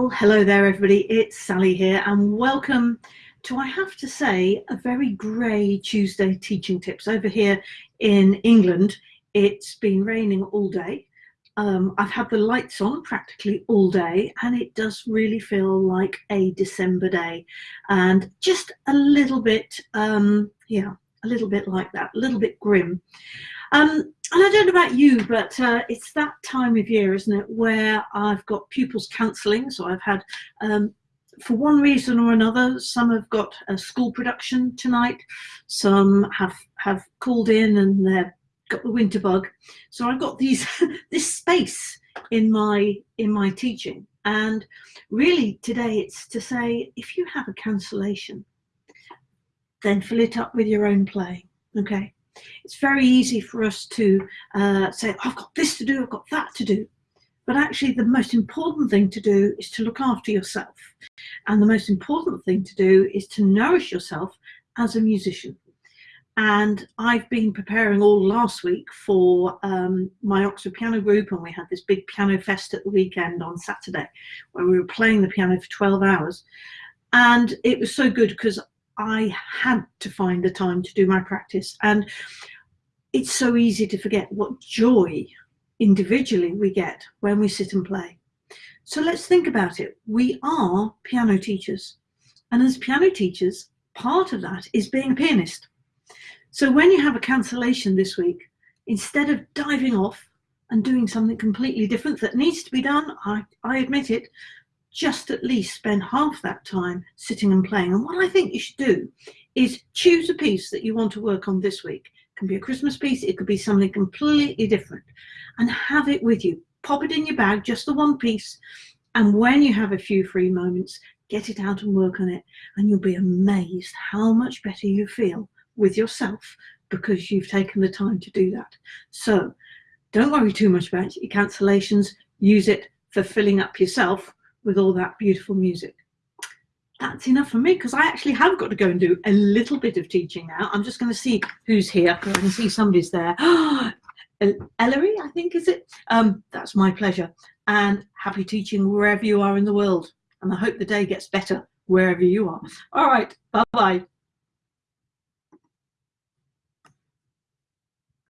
Well, hello there everybody, it's Sally here and welcome to, I have to say, a very grey Tuesday teaching tips. Over here in England, it's been raining all day. Um, I've had the lights on practically all day and it does really feel like a December day and just a little bit, um, yeah, a little bit like that, a little bit grim. Um, and I don't know about you, but uh, it's that time of year, isn't it, where I've got pupils cancelling. So I've had, um, for one reason or another, some have got a school production tonight, some have have called in and they've got the winter bug. So I've got these this space in my in my teaching. And really today it's to say, if you have a cancellation, then fill it up with your own playing. Okay it's very easy for us to uh, say, I've got this to do, I've got that to do. But actually the most important thing to do is to look after yourself. And the most important thing to do is to nourish yourself as a musician. And I've been preparing all last week for um, my Oxford Piano Group and we had this big piano fest at the weekend on Saturday where we were playing the piano for 12 hours. And it was so good because I had to find the time to do my practice. And it's so easy to forget what joy individually we get when we sit and play. So let's think about it. We are piano teachers. And as piano teachers, part of that is being a pianist. So when you have a cancellation this week, instead of diving off and doing something completely different that needs to be done, I, I admit it, just at least spend half that time sitting and playing. And what I think you should do is choose a piece that you want to work on this week. It can be a Christmas piece, it could be something completely different and have it with you. Pop it in your bag, just the one piece. And when you have a few free moments, get it out and work on it. And you'll be amazed how much better you feel with yourself because you've taken the time to do that. So don't worry too much about your cancellations. Use it for filling up yourself with all that beautiful music. That's enough for me because I actually have got to go and do a little bit of teaching now. I'm just going to see who's here. I can see somebody's there. Ellery, I think, is it? Um, that's my pleasure. And happy teaching wherever you are in the world. And I hope the day gets better wherever you are. All right. Bye-bye.